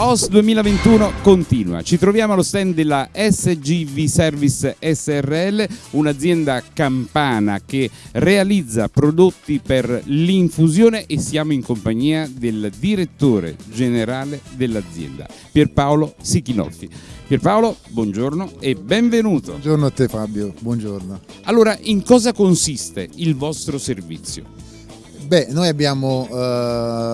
OS 2021 continua. Ci troviamo allo stand della SGV Service SRL, un'azienda campana che realizza prodotti per l'infusione e siamo in compagnia del direttore generale dell'azienda, Pierpaolo Sichinolfi. Pierpaolo, buongiorno e benvenuto. Buongiorno a te Fabio, buongiorno. Allora, in cosa consiste il vostro servizio? Beh, noi abbiamo eh,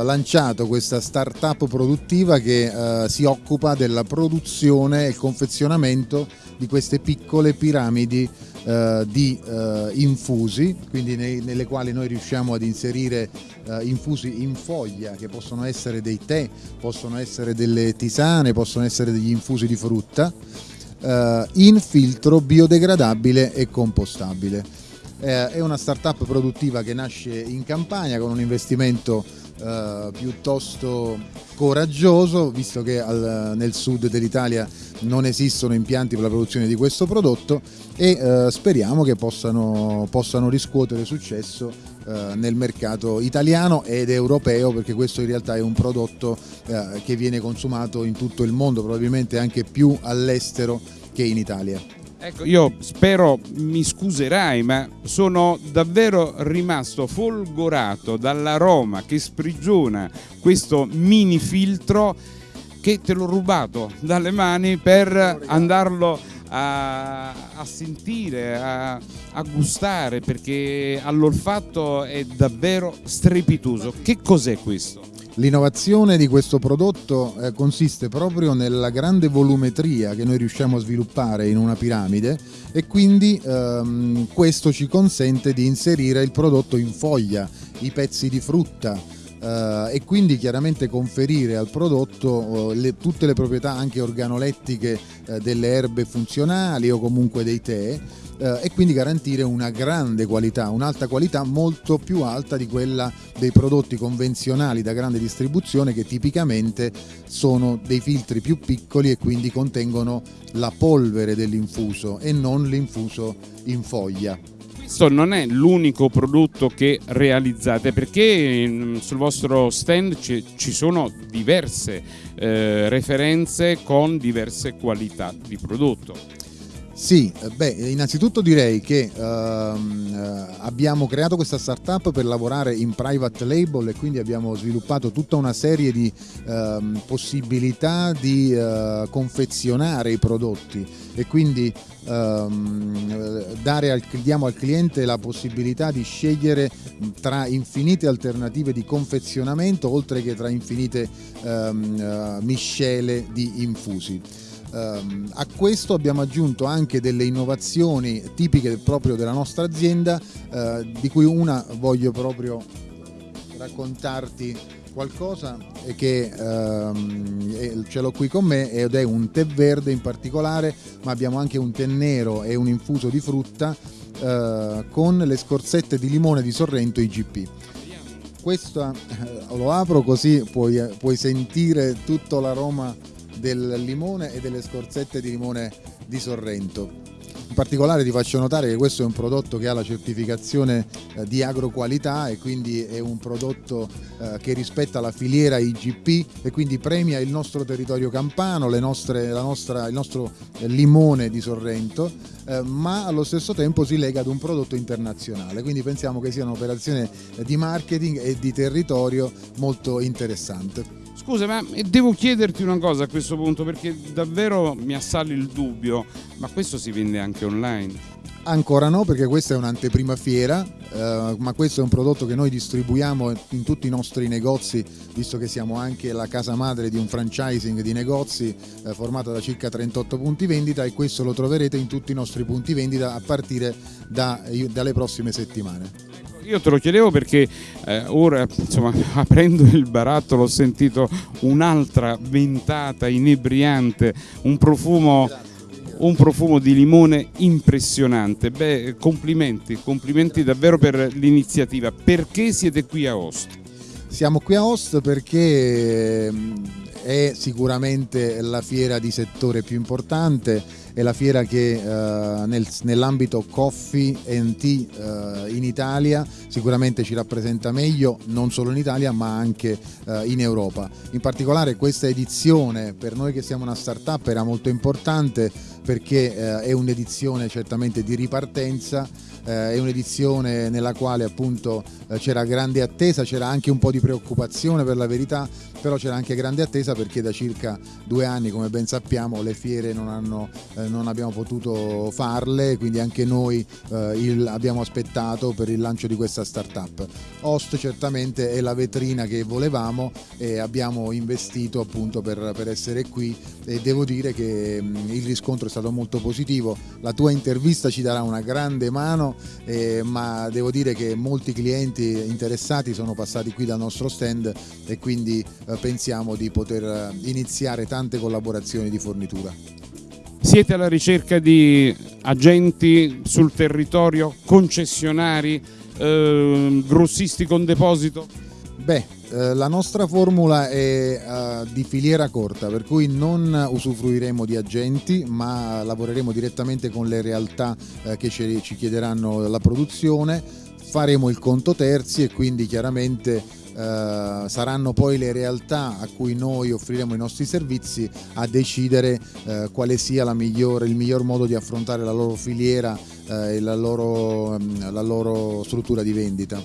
lanciato questa startup produttiva che eh, si occupa della produzione e confezionamento di queste piccole piramidi eh, di eh, infusi, quindi nei, nelle quali noi riusciamo ad inserire eh, infusi in foglia che possono essere dei tè, possono essere delle tisane, possono essere degli infusi di frutta eh, in filtro biodegradabile e compostabile eh, è una startup produttiva che nasce in Campania con un investimento eh, piuttosto coraggioso visto che al, nel sud dell'Italia non esistono impianti per la produzione di questo prodotto e eh, speriamo che possano, possano riscuotere successo eh, nel mercato italiano ed europeo perché questo in realtà è un prodotto eh, che viene consumato in tutto il mondo, probabilmente anche più all'estero che in Italia. Ecco, io spero mi scuserai, ma sono davvero rimasto folgorato dall'aroma che sprigiona questo mini filtro che te l'ho rubato dalle mani per andarlo a, a sentire, a, a, gustare, perché all'olfatto è davvero strepitoso. Che cos'è questo? L'innovazione di questo prodotto eh, consiste proprio nella grande volumetria che noi riusciamo a sviluppare in una piramide e quindi ehm, questo ci consente di inserire il prodotto in foglia, i pezzi di frutta, eh, e quindi chiaramente conferire al prodotto eh, le, tutte le proprietà anche organolettiche eh, delle erbe funzionali o comunque dei tè eh, e quindi garantire una grande qualità, un'alta qualità molto più alta di quella dei prodotti convenzionali da grande distribuzione che tipicamente sono dei filtri più piccoli e quindi contengono la polvere dell'infuso e non l'infuso in foglia questo non è l'unico prodotto che realizzate perché mm, sul vostro stand ci sono diverse eh, referenze con diverse qualità di prodotto. Sì, eh, beh, innanzitutto direi che ehm, eh, abbiamo creato questa startup per lavorare in private label e quindi abbiamo sviluppato tutta una serie di ehm, possibilità di eh, confezionare i prodotti e quindi ehm, al, diamo al cliente la possibilità di scegliere tra infinite alternative di confezionamento oltre che tra infinite ehm, uh, miscele di infusi. Um, a questo abbiamo aggiunto anche delle innovazioni tipiche proprio della nostra azienda, uh, di cui una voglio proprio raccontarti qualcosa che um, ce l'ho qui con me ed è un tè verde in particolare, ma abbiamo anche un tè nero e un infuso di frutta uh, con le scorzette di limone di Sorrento IGP questo eh, lo apro così puoi, puoi sentire tutto l'aroma del limone e delle scorzette di limone di Sorrento. In particolare ti faccio notare che questo è un prodotto che ha la certificazione eh, di agroqualità e quindi è un prodotto eh, che rispetta la filiera IGP e quindi premia il nostro territorio campano, nostre, nostra, il nostro limone di Sorrento, eh, ma allo stesso tempo si lega ad un prodotto internazionale. Quindi pensiamo che sia un'operazione di marketing e di territorio molto interessante. Scusa, ma devo chiederti una cosa a questo punto perché davvero mi assale il dubbio, ma questo si vende anche online? Ancora no perché questa è un'anteprima fiera, eh, ma questo è un prodotto che noi distribuiamo in tutti i nostri negozi, visto che siamo anche la casa madre di un franchising di negozi eh, formato da circa 38 punti vendita e questo lo troverete in tutti i nostri punti vendita a partire da, dalle prossime settimane. Io te lo chiedevo perché eh, ora, insomma, aprendo il barattolo ho sentito un'altra ventata inebriante, un profumo, un profumo di limone impressionante. Beh, complimenti, complimenti davvero per l'iniziativa. Perché siete qui a Host? Siamo qui a Host perché è sicuramente la fiera di settore più importante è la fiera che eh, nel, nell'ambito coffee tea eh, in Italia sicuramente ci rappresenta meglio non solo in Italia ma anche eh, in Europa. In particolare questa edizione per noi che siamo una startup era molto importante perché eh, è un'edizione certamente di ripartenza eh, è un'edizione nella quale appunto eh, c'era grande attesa, c'era anche un po' di preoccupazione per la verità, però c'era anche grande attesa perché da circa due anni, come ben sappiamo, le fiere non, hanno, eh, non abbiamo potuto farle, quindi anche noi eh, il, abbiamo aspettato per il lancio di questa startup. Host certamente è la vetrina che volevamo e abbiamo investito appunto per, per essere qui e devo dire che mm, il riscontro è stato molto positivo, la tua intervista ci darà una grande mano eh, ma devo dire che molti clienti interessati sono passati qui dal nostro stand e quindi eh, pensiamo di poter eh, iniziare tante collaborazioni di fornitura. Siete alla ricerca di agenti sul territorio, concessionari, eh, grossisti con deposito? Beh, eh, la nostra formula è uh, di filiera corta, per cui non usufruiremo di agenti, ma lavoreremo direttamente con le realtà uh, che ci, ci, chiederanno la produzione, faremo il conto terzi e quindi chiaramente Uh, saranno poi le realtà a cui noi offriremo i nostri servizi a decidere uh, quale sia migliore, il miglior modo di affrontare la loro filiera uh, e la loro, um, la loro struttura di vendita.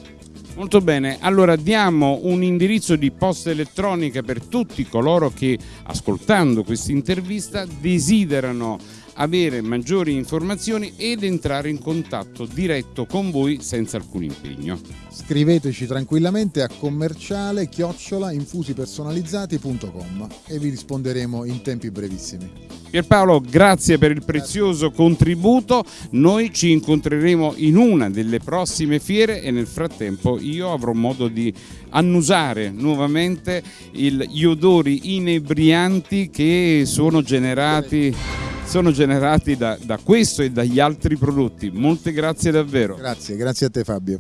Molto bene, allora diamo un indirizzo di posta elettronica per tutti coloro che ascoltando questa intervista desiderano avere maggiori informazioni ed entrare in contatto diretto con voi senza alcun impegno. Scriveteci tranquillamente a commerciale chiocciola infusipersonalizzati.com e vi risponderemo in tempi brevissimi. Pierpaolo, grazie per il prezioso grazie. contributo. Noi ci incontreremo in una delle prossime fiere e nel frattempo io avrò modo di annusare nuovamente il, gli odori inebrianti che sono generati sono generati da, da questo e dagli altri prodotti. Molte grazie davvero. Grazie, grazie a te Fabio.